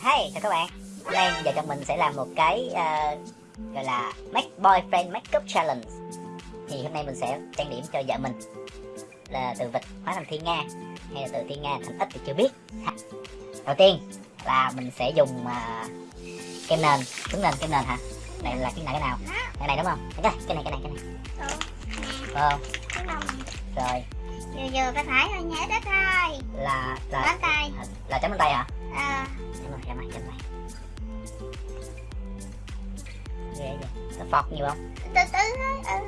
Hey, chào các bạn Hôm nay giờ chồng mình sẽ làm một cái uh, gọi là Make Boyfriend Makeup Challenge Thì hôm nay mình sẽ trang điểm cho vợ mình Là từ vịt hóa thành thiên nga Hay là từ thiên nga thành ếch thì chưa biết Đầu tiên là mình sẽ dùng uh, kem nền Đúng nền, kem nền hả? Này là cái này cái nào? Cái này đúng không? Cái này, cái này, cái này, cái này Phải không? Rồi vừa vừa phải phải thôi nhớ đó thôi là là tay là chấm lên tay hả? Chấm lên, chấm lên, chấm lên Ghê vậy, có phọt nhiều không? từ từ thôi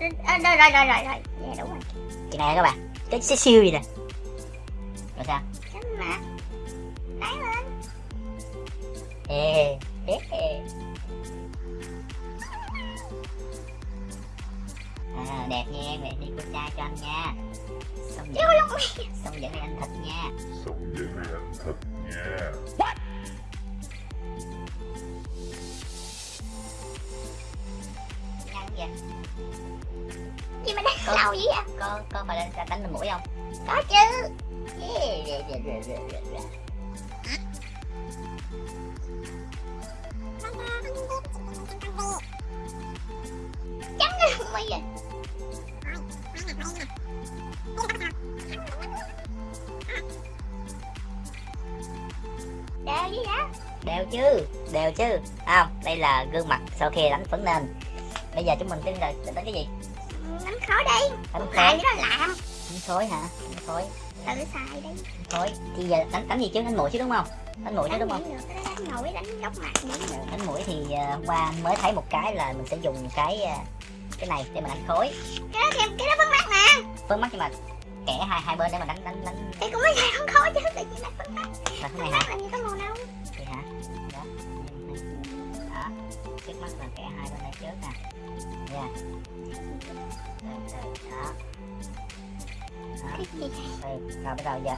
ừ. ờ rồi rồi rồi rồi rồi. Dạ đúng rồi. Cái này các bạn, cái xíu siêu gì nè? Rồi sao? chấm mặt đáy lên. Ê, ê, ê. À, đẹp nha, mẹ đi cô trai cho anh nha. Xong dẫn, xong dẫn anh thịt nha. Sống với mày ăn thịt nha Nhăn vậy gì mà đánh Có. lâu vậy à Có, có phải đánh, đánh lên mũi không? có chứ rè, rè, rè, rè. Đều gì đó? Đều chứ, đều chứ. Không? Đây là gương mặt sau khi đánh phấn nền. Bây giờ chúng mình tính là tính cái gì? đánh khó đi. Đánh lại khối, cái đó làm. Đánh khối hả? Đánh khối, tự xài đi? Đánh khối Thì giờ đánh, đánh gì chứ? Đánh mũi chứ đúng không? Đánh mũi chứ đúng không? đánh nổi đánh góc mặt được đánh mũi thì hôm qua mới thấy một cái là mình sẽ dùng cái uh, cái này để mà đánh khối cái đó thêm cái đó phấn mắt nè phấn mắt nhưng mà kẻ hai hai bên để mà đánh đánh đánh. Thì cũng mới không trước nè. Nha. Đó. Rồi, bây giờ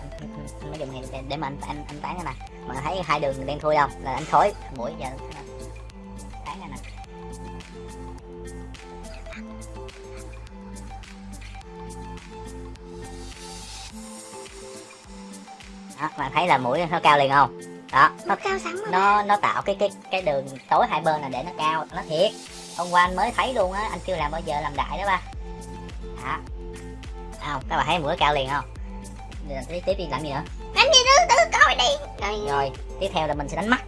giờ mới dùng này để, để mà anh anh anh tán này mà thấy hai đường đen thui không? Là anh khối mũi giờ tán này đó bạn thấy là mũi nó cao liền không? Đó. Nó cao sẵn nó nó tạo cái cái cái đường tối hai bên là để nó cao nó thiệt hôm qua anh mới thấy luôn á anh chưa làm bao giờ làm đại đó ba. Đó. Không? Các bạn thấy mũi cao liền không? Tiếp tiếp đi làm gì nữa? Đánh gì thứ từ coi đi. Rồi rồi tiếp theo là mình sẽ đánh mắt.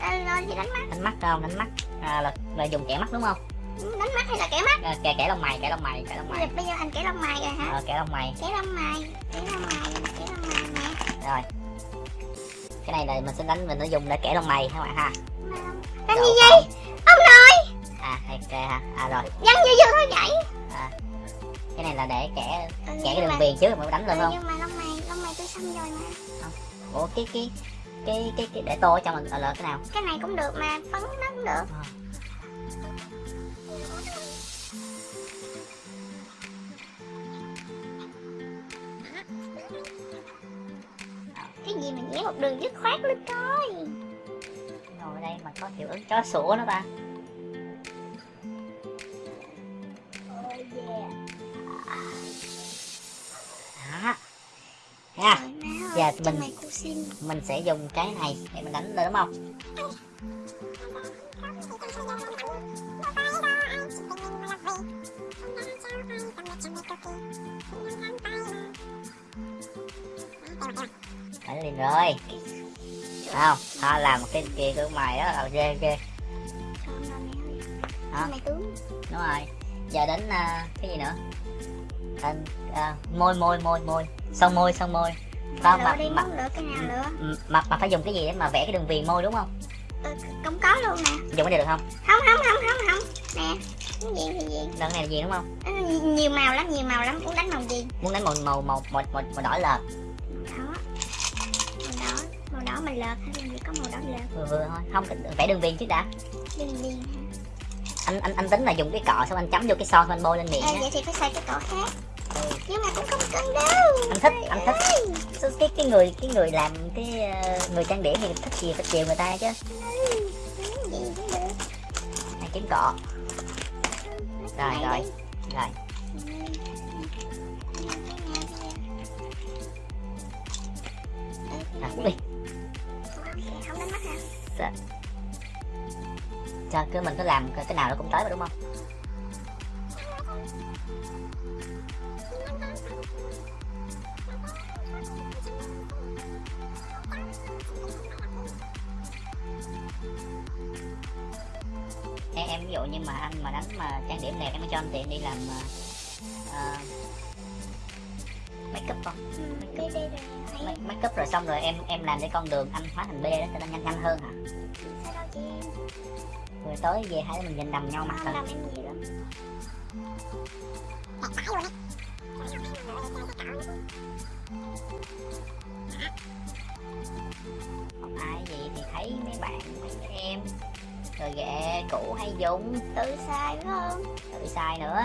Đánh mắt. Đánh mắt không? Đánh mắt. À, là, là dùng kẻ mắt đúng không? Đánh mắt hay là kẻ mắt? À, kẻ kẻ lông mày kẻ lông mày kẻ lông mày. Bây giờ anh kẻ lông mày rồi hả? Ờ, kẻ lông mày. Kẻ lông mày kẻ lông mày kẻ lông mày nè. Rồi. Cái này là mình sẽ đánh mình nó dùng để kẻ lông mày các bạn ha. Đánh gì? vậy à kẻ ha. À rồi. Dân vừa vừa thôi vậy cái này là để kẻ ừ, kẻ cái đường mà, viền trước mới đánh ừ, lên không? nhưng mà lông mày lông mày tôi xong rồi mà. Ủa cái cái cái cái, cái để tô ở trong là, là cái nào? Cái này cũng được mà phấn nó cũng được cái gì mà vẽ một đường dứt khoát lên coi ngồi đây mà có hiệu ứng chó sủa nữa ta trong mình- mình sẽ dùng cái này để mình đánh lên đúng không? Đánh liền rồi. Không họ làm một cái kia của mày đó là ghê ghê. Tướng đúng rồi. Giờ đến à, cái gì nữa? Thành, à, môi môi môi môi. Son môi son môi Lựa mà- đi mà- lựa cái nào lựa Ừ, mà mà phải dùng cái gì để mà vẽ cái đường viền môi đúng không? Ừ, Cũng có luôn nè. Dùng cái này được không? Không không không không không. Nè Cái gì thì gì? Lần này là gì đúng không? Ừ, Nhiều màu lắm nhiều màu lắm Muốn đánh màu gì? Muốn đánh màu màu màu màu màu, màu đỏ lợt Đó Màu đỏ Màu đỏ mà lợt hay làm gì? Có màu đỏ lợt vừa vừa thôi. Không vẽ đường viền trước đã. Đi hả? Anh anh anh tính là dùng cái cọ xong anh chấm vô cái son xong anh bôi lên miệng à, Vậy thì phải xài cái cỏ khác. Nhưng mà cũng không cần đâu. Anh thích anh thích. Cái cái, cái người cái người làm cái ờ, người trang điểm thì thích gì phải chiều người ta chứ. Này kiếm cọ. Rồi rồi rồi. À, đi. Dạ. Sao cứ mình cứ làm cái nào nó cũng tới mà đúng không? Em, em ví dụ như mà anh mà đánh mà trang điểm đẹp em cho anh tiền đi làm uh, make up không? Make, make up rồi xong rồi em em làm cái con đường anh hóa thành B đó cho nó nhanh nhanh hơn hả? Rồi tối về hai đứa mình nhìn đầm nhau mặt thôi ai gì thì thấy mấy bạn mấy em rồi ghệ cũ hay dùng. Tự sai phải không? Tự xài nữa.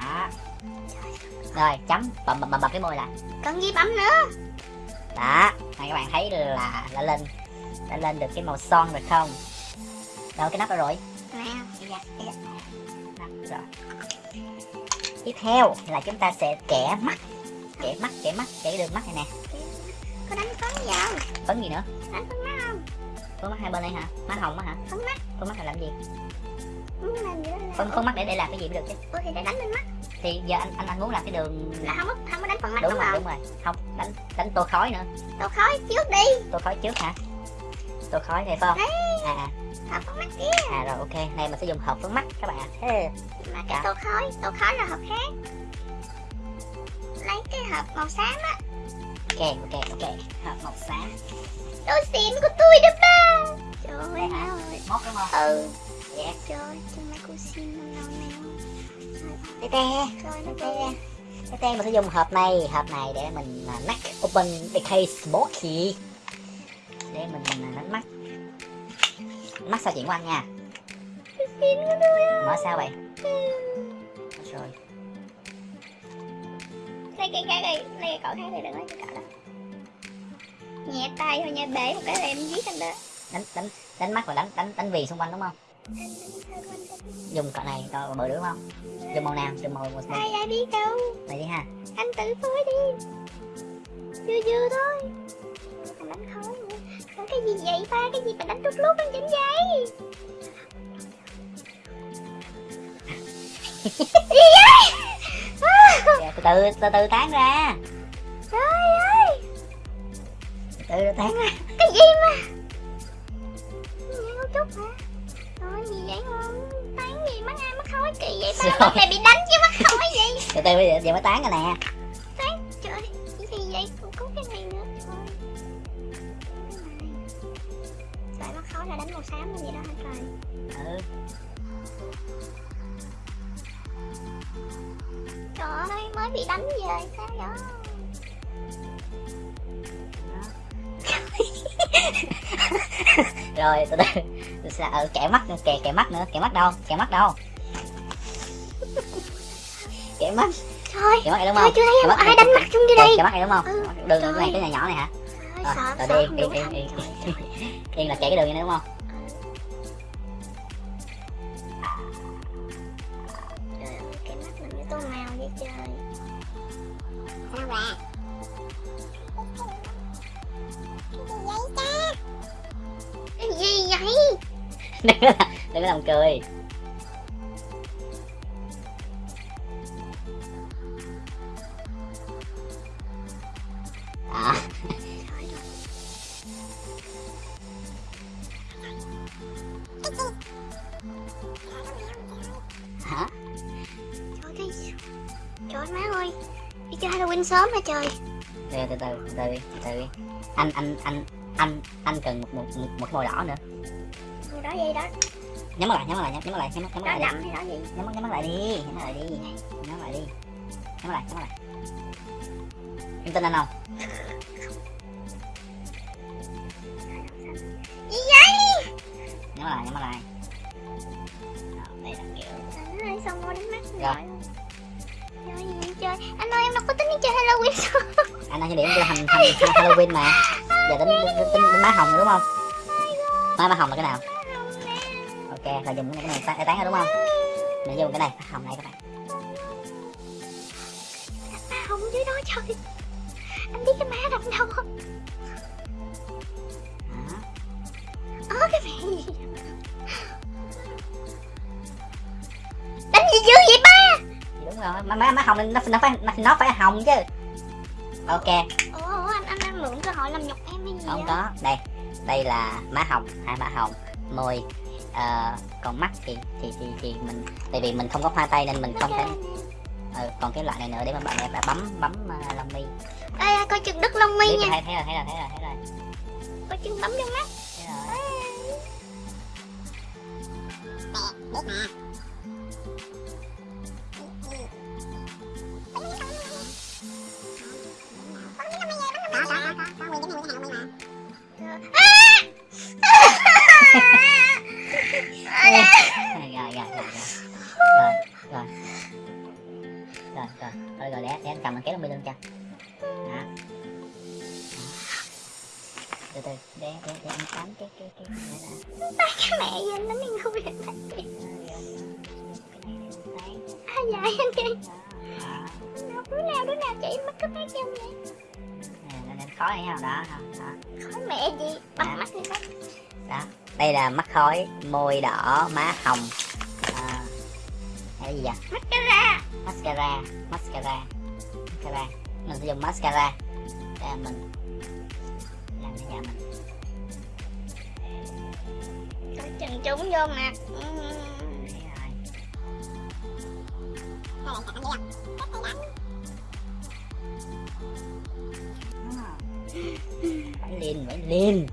Đó. Rồi chấm. Bầm bầm bầm bầm cái môi lại. Cần gì bấm nữa? Đó. Này các bạn thấy là đã lên đã lên được cái màu son rồi không? Đâu cái nắp đâu rồi. Tiếp theo là chúng ta sẽ kẻ mắt kẻ mắt kẻ mắt kẻ đường mắt này nè. Có đánh phấn gì không? Phấn gì nữa? Đánh phấn mắt không? Phấn mắt hai bên đây hả? Má hồng á hả? Phấn mắt. Phấn mắt là làm gì? Phấn phấn mắt để để làm cái gì mới được chứ. Ủa thì để đánh lên mắt. Thì giờ anh anh anh muốn làm cái đường là không có không có đánh phần mắt đúng đúng, rồi không? đúng rồi. Không đánh đánh tô khói nữa. Tô khói trước đi. Tô khói trước hả? Tô khói này phải không? À à. Hợp phấn mắt kia. À rồi ok. Này mình sẽ dùng hộp phấn mắt các bạn. Ạ Ê, mà cái tô khói tô khói là hộp khác lấy cái hộp màu xám á. Ok ok ok. Hộp màu xám. Đồ xịn của tôi đó ba. Trời ơi móc đúng không? Ừ. Dạ. Trời cho mấy cô xin năm nào nào tê tê. Trời nó tê tê. Tê mình sẽ dùng hộp này hộp này để mình à, nắp open the case box key để mình đánh mắt mắt sao chuyện của anh nha mở sao vậy? Rồi lấy cái cái đây lấy cái cỏ khác đây đừng lấy cái cỏ đó. Nhẹ tay thôi nha bể một cái là em giết anh đó. Đánh đánh đánh mắt và đánh đánh đánh vì xung quanh đúng không? Dùng cọ này cọ bự đúng không? Dùng màu nào? Dùng màu màu, ai ai biết đâu. Này đi ha. Anh tự phối đi. Vừa vừa thôi. Còn đánh khói nữa. Còn cái gì vậy ba? Cái gì mà đánh trút lút lên trên giấy gì vậy Kìa, từ từ từ từ tán ra. Trời ơi. Từ từ tán ra. Cái gì mà? Nhớ chút hả? Rồi gì vậy không Tán gì mắt ai mắt khói kỳ vậy ba Rồi. Mắt này bị đánh chứ mắt khói gì? Từ từ bây giờ, giờ mới tán rồi nè mới bị đánh về sao vậy? Rồi từ từ từ xa ừ, kẻ mắt nữa kẻ kẻ mắt nữa kẻ mắt đâu? Kẻ mắt đâu? Kẻ mắt. Trời kẻ mắt này đúng không? chưa thấy ai đánh mặt chung kẻ, đây. kẻ mắt này đúng không? Ừ, đường cái này cái nhà nhỏ này hả? Ơi à, sợ rồi đi yên đủ yên thành yên yên là kẻ cái đường này đúng không? Trời ơi cái mắt mình như tô màu vậy trời Sao bà Cái gì vậy đừng có làm- đừng có làm cười à, hả? Trời cái Trời má ơi. Đi chơi Halloween sớm hả trời? Từ từ từ từ từ anh anh anh anh anh cần một một một, một màu đỏ nữa. Người đó vậy đó? Nhắm mắt lại nhắm mắt lại nhắm mắt lại nhắm mắt nhắm mắt lại đi. gì? Nhắm mắt nhắm mắt lại đi nhắm mắt lại đi. Nhắm mắt lại đi. Nhắm mắt lại nhắm mắt lại. Em tin anh không? Gì vậy? Nhắm mắt lại nhắm mắt lại. Đây là kiểu. Xong rồi. đánh mắt Rồi. Trời Anh ơi em đâu có tính đi chơi Halloween sớm anh đang chỉ điểm là hành, hành, hành Halloween mà. Giờ tính tính, tính, tính má hồng rồi đúng không? Má má hồng là cái nào? Ok là dùng cái này tán, tán rồi đúng không? Mình dùng cái này má hồng này các bạn. Không dưới đó trời. Anh biết cái má nằm đâu. Không ớ cái mẹ gì? Đánh gì dữ vậy ba má má má hồng nó nó phải nó phải hồng chứ. Ok. Ủa anh anh đang mượn cơ hội làm nhục em hay gì không vậy? có. Đây đây là má hồng hai má hồng môi ờ, còn mắt thì thì thì thì mình tại vì mình không có hoa tay nên mình không thể ừ, còn cái loại này nữa để mà bạn đẹp đã bấm bấm uh, lông mi. Ê coi chừng đứt lông mi Biết nha. thấy thấy rồi thấy rồi thấy rồi thấy rồi. Coi chừng bấm vô mắt. Thấy rồi. Rồi rồi để để anh cầm anh kéo lông mi lên cho. Đó. Từ từ để để để anh cắm cái cái cái này đã. Cái mẹ gì anh đánh cái anh thấy. À dạ anh đó. Đứa nào đứa nào chỉ mắt cấp hát cho vậy? Nên em khó hay không đó đó khói mẹ gì? Bắt mắt đi bắt. Đó đây là mắt khói môi đỏ má hồng. À, cái gì vậy? Mắt cái mascara mascara mascara. Mình sẽ dùng mascara để mình làm cho nhà mình. Coi chừng trúng vô mặt phải lên phải lên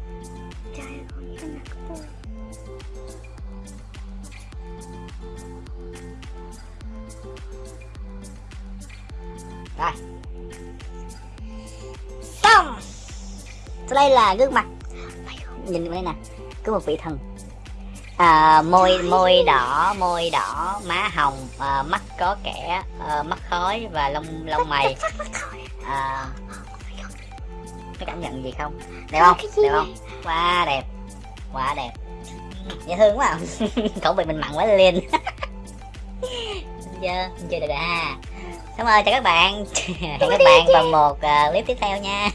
đây là gương mặt. Nhìn đây nè có một vị thần. À, môi môi đỏ môi đỏ má hồng à, mắt có kẻ à, mắt khói và lông lông mày. À, có cảm nhận gì không? Đẹp không? đẹp không? Quá đẹp quá đẹp. Dễ thương quá à. khẩu vị mình mặn quá lên. Chưa chưa được à. Cảm ơn chào các bạn. Hẹn các bạn vào một uh, clip tiếp theo nha